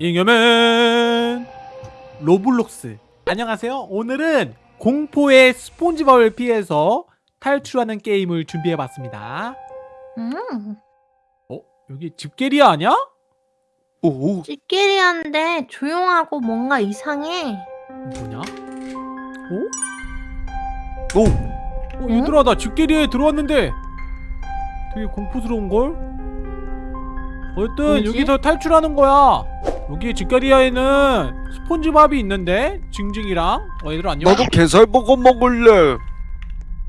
잉여맨 로블록스 안녕하세요 오늘은 공포의 스폰지밥을 피해서 탈출하는 게임을 준비해봤습니다 음, 어? 여기 집게리아 아니야? 오, 찌끼리한데 조용하고 뭔가 이상해. 뭐냐? 오, 어 얘들아 나 집게리아에 들어왔는데 되게 공포스러운걸? 어쨌든 뭐지? 여기서 탈출하는 거야 여기 집게리아에는 스폰지밥이 있는데 징징이랑 어 얘들아 안녕 나도 게살버거 먹을래.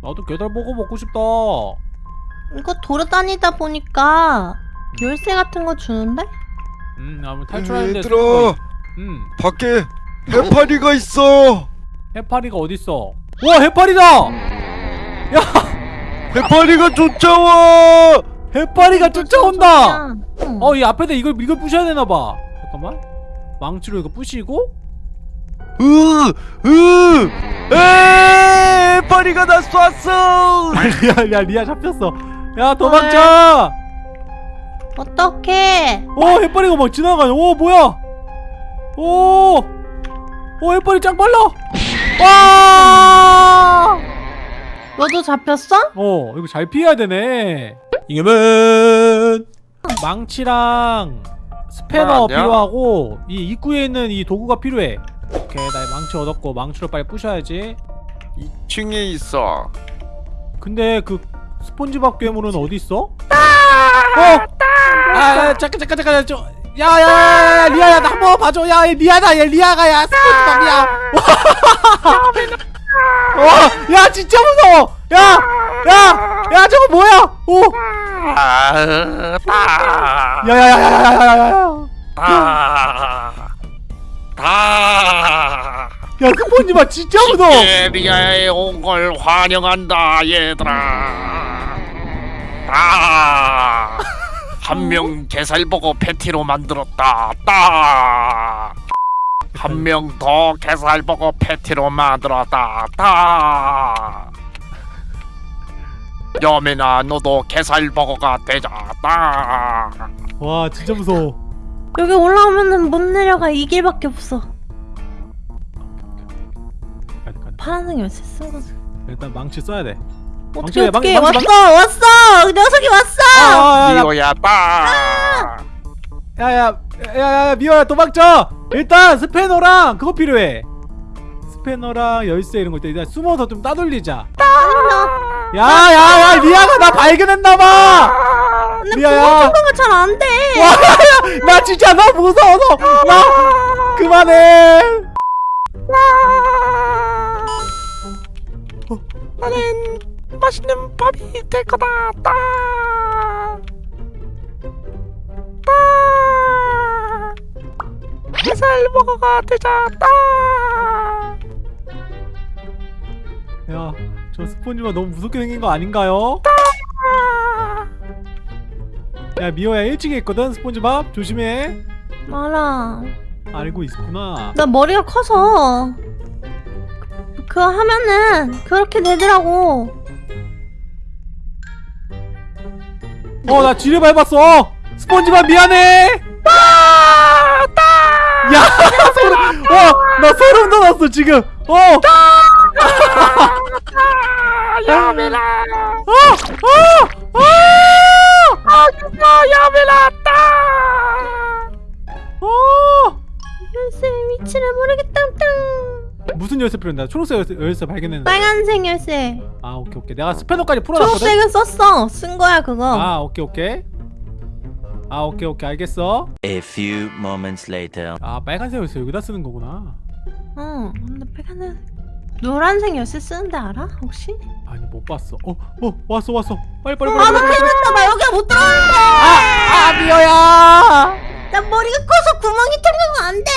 나도 게달버거 먹고 싶다 이거 돌아다니다 보니까 열쇠 같은 거 주는데? 음, 아무 탈출하는데 얘들아, 음, 밖에 해파리가 있어. 해파리가 어딨어? 와, 해파리다! 야, 해파리가 쫓아와. 해파리가 쫓아온다! 그냥, 응. 어, 이 앞에다 이걸, 이걸 부셔야 되나봐. 잠깐만. 망치로 이거 부시고, 으, 으, 에, 해파리가 나 쐈어. 리아, 야, 리아 잡혔어. 야, 도망쳐! 어떡해? 오, 해파리가 막 지나가네. 오, 뭐야? 오! 오, 해파리 짱 빨라! 와! 너도 잡혔어? 어 이거 잘 피해야 되네 이겨면 망치랑 스패너? 필요하고 이 입구에 있는 이 도구가 필요해. 오케이 나 망치 얻었고 망치로 빨리 부셔야지. 2층에 있어. 근데 그 스폰지밥 괴물은 어디 있어? 어! 아 잠깐 잠깐 잠깐 저 야야야 리아야 나 한번 봐줘. 야 리아다 얘 리아가 야 스폰지밥이야. 와야 진짜 무서워. 야 야 야 저거 뭐야? 오 아, 다, 야야야야야야야 다, 다. 야 스폰지밥 진짜 무서워 에리아에 온 걸 환영한다, 얘들아. 다. 한명 게살버거 패티로 만들었다. 따. 한명 더 게살버거 패티로 만들었다. 따. 여민아 너도 게살버거가 되자. 따. 와 진짜 무서워 여기 올라오면은 못 내려가 이 길밖에 없어. 가자, 가자. 파란색 열쇠 쓴 거지. 일단 망치 써야 돼 어떻게 망치, 어떻게 망치, 왔어 왔어 녀석이 왔어. 미호야 따. 야야 야야 미워야 도망쳐 일단 스패너랑 그거 필요해 스패너랑 열쇠 이런 거 있다 일단 숨어서 좀 따돌리자 야야야 리아가 나 발견했나봐 통과가 잘안 돼. 나 진짜 나 무서워서 나 그만해 나는 맛있는 밥이 될 거다. 따. 따. 게살버거가 되자. 따. 야 저 스폰지밥 너무 무섭게 생긴 거 아닌가요? 야 미호야 1층에 있거든 스폰지밥? 조심해. 말아. 알고 있구나. 나 머리가 커서. 그- 그거 하면은 그렇게 되더라고. 어 나 지뢰 밟았어. 스폰지밥 미안해. 야 소름. 어나 소름 돋았어 지금. 어 야메라. 어! 어! 어! 아. 어! 무슨 열쇠 필요한다 초록색 열쇠, 열쇠 발견했는데 빨간색 열쇠. 아 오케이 오케이 내가 스패너까지 풀어놨거든 초록색은 썼어. 쓴 거야 그거. 아 오케이 오케이 아 오케이 오케이 알겠어 A few moments later. 아 빨간색 열쇠 여기다 쓰는 거구나 어. 근데 빨간색 노란색 열쇠 쓰는데 알아? 혹시? 아니 못 봤어 어 어 왔어 왔어 빨리 빨리 빨리 아나 빨리 빨리 태어났다 나 여기 못 들어가는데. 아 미호야 나 머리가 커서 구멍이 뚫리면 안 돼.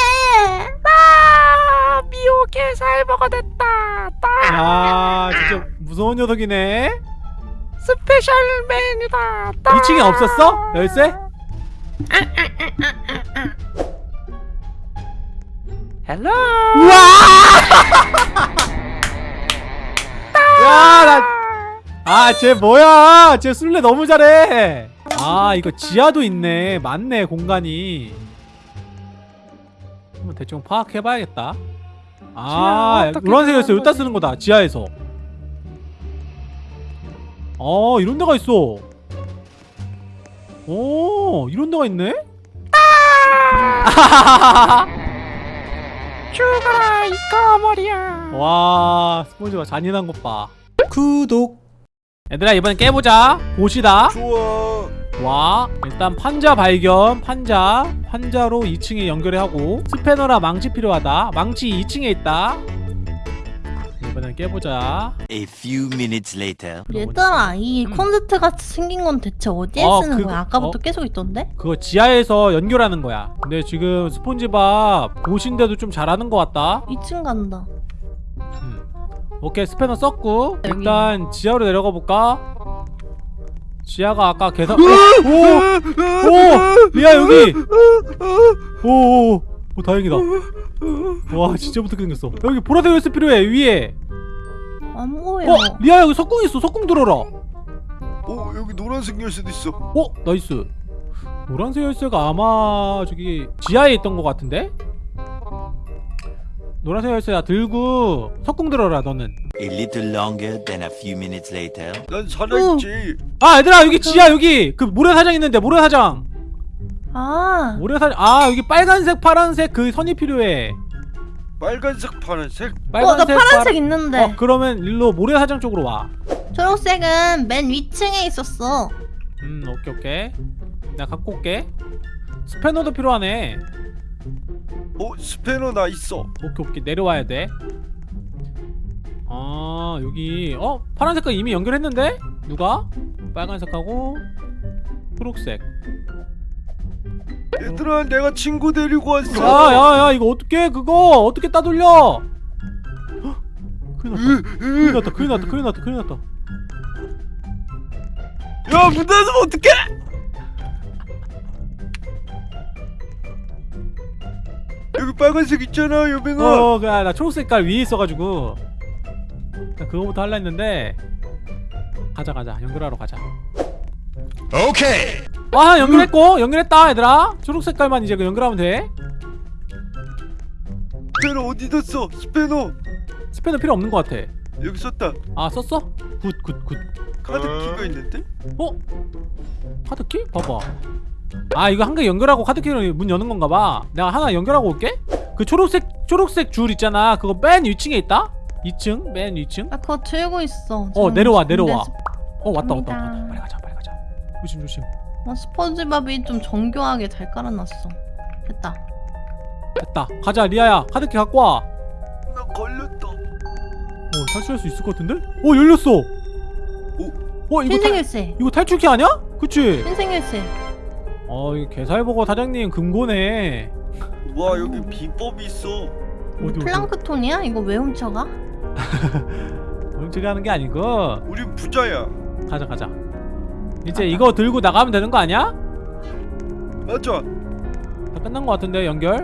아 미호 게살버거 됐다. 따. 야 진짜 무서운 녀석이네 special 메뉴다. 따. 2층에 없었어? 열쇠? hello. 우와! 야, 나. 아, 쟤 뭐야? 쟤 술래 너무 잘해. 아, 이거 지하도 있네. 맞네, 공간이. 한번 대충 파악해봐야겠다. 아. 들어간 여기다? 쓰는 거다. 지하에서. 어, 이런 데가 있어. 오, 이런 데가 있네? 죽어라 이 까머리야 와, 스폰지가 잔인한 것 봐. 구독. 얘들아, 이번엔 깨보자. 보시다. 좋아. 와 일단 판자 발견 판자 판자로 2층에 연결해 하고 스패너라 망치 필요하다 망치 2층에 있다 이번엔 깨보자 A few minutes later. 얘들아 이 음. 콘센트 같이 생긴 건 대체 어디에 어, 쓰는 그거- 거야? 아까부터 어? 계속 있던데? 그거 지하에서 연결하는 거야 근데 지금 스폰지밥 보신데도 좀 잘하는 것 같다 2층 간다 음. 오케이 스패너 썼고. 일단 지하로 내려가 볼까? 지하가 아까 계산 오! 오! 리아 여기! 오오오. 오, 다행이다. 와 진짜 무섭게 생겼어. 여기 보라색 열쇠 필요해 위에. 안 보여. 어 리아 여기 석궁 있어. 석궁 들어라. 어 여기 노란색 열쇠도 있어. 어 nice. 노란색 열쇠가 아마 저기 지하에 있던 것 같은데 노란색 열쇠 야 들고 석궁 들어라 너는. A little longer than a few minutes later. 난 살아있지. 아 얘들아 여기 지하 여기. 그 모래사장 있는데 모래사장. 아. 모래사장 아 여기 빨간색 파란색 그 선이 필요해. 빨간색, 파란색. 어, 나 파란색 있는데. 어 그러면 일로 모래사장 쪽으로 와. 초록색은 맨 위층에 있었어. 음 오케이 오케이. 내가 갖고 올게. 스패너도 필요하네 어 스패너 나 있어. 오케이 오케이 내려와야 돼. 아 여기 어 파란 색깔 이미 연결했는데 누가 빨간색하고 초록색. 얘들아 내가 친구 데리고 왔어. 야야야 이거 어떻게 그거 어떻게 따돌려? 헉, 큰일 났다. 큰일 났다. 큰일 났다. 큰일 났다. 큰일 났다. 야 문 닫으면 어떡해? 여기 빨간색 있잖아 여빈아. 어, 그래 나 초록 색깔 위에 있어가지고 나 그거부터 할라 했는데 가자 가자 연결하러 가자. 오케이. 아 연결했고 연결했다 얘들아 초록 색깔만 이제 그 연결하면 돼. 스패너 어디 뒀어? 스패너 스패너 필요 없는 것 같아. 여기 썼다. 아 썼어? good good good. 카드 어. 키가 있는데? 어? 카드키? 봐봐. 아 이거 한 개 연결하고 카드키로 문 여는 건가 봐. 내가 하나 연결하고 올게. 그 초록색 초록색 줄 있잖아. 그거 맨 위층에 있다. 2층 맨 위층. 나 그거 들고 있어 어 내려와 내려와. 스- 어 왔다 왔다 갑니다. 왔다. 빨리 가자 빨리 가자. 조심 조심. 어, 스폰지밥이 좀 정교하게 잘 깔아놨어 됐다 됐다. 가자 리아야. 카드키 갖고 와. 나 걸렸다. 어 탈출할 수 있을 것 같은데? 어 열렸어. 어 이거 탈 열쇠 이거 탈출키 아니야? 그치? 흰색 열쇠 어 이거 개살보고 사장님 금고네. 와 여기 비법이 있어. 어디? 플랑크톤이야? 이거 왜 훔쳐가? 훔치게 하는 게 아니고 우린 부자야. 가자 가자 이제 이거 들고 나가면 되는 거 아니야? 맞아. 다 끝난 거 같은데 연결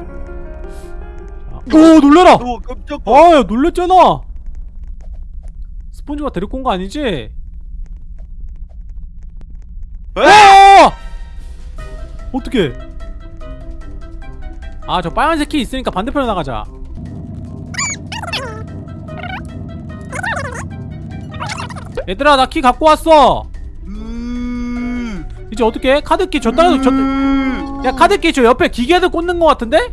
자. 오 놀래라 너 깜짝. 아야 놀랬잖아 스폰지가 데리고 온 거 아니지? 에! 어떻게 아 저 빨간색 키 있으니까 반대편으로 나가자. 얘들아 나 키 갖고 왔어. 음. 이제 어떻게 카드키 저 따라 저, 야 카드키 저 옆에 기계도 꽂는 거 같은데?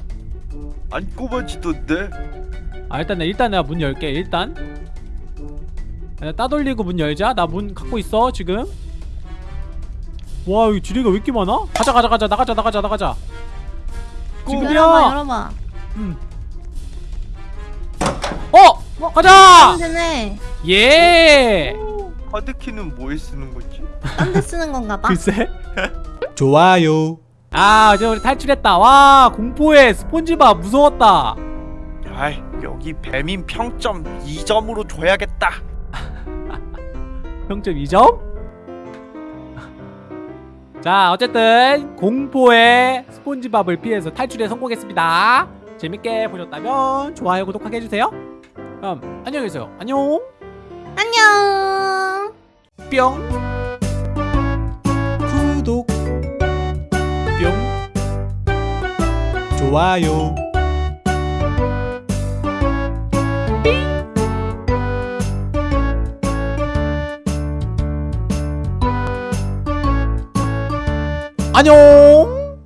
안 꼽아지던데? 아 일단 내 일단 내가 문 열게 일단. 야, 따돌리고 문 열자. 나 문 갖고 있어 지금 와 여기 지뢰가 왜 이렇게 많아? 가자 가자 가자 나가자 나가자 나가자 지금이야 열어봐 열어봐 음. 어! 가자! 하면 되네 예! 카드키는 뭐에 쓰는 거지? 딴 데 쓰는 건가 봐 글쎄 좋아요 아 이제 우리 탈출했다 와 공포에 스폰지밥 무서웠다 아이 여기 배민 평점 2점으로 줘야겠다 평점 2점? 자 어쨌든 공포의 스폰지밥을 피해서 탈출에 성공했습니다. 재밌게 보셨다면 좋아요 구독하게 해주세요. 그럼 안녕히 계세요. 안녕. 안녕. 뿅. 구독. 뿅. 좋아요 안녕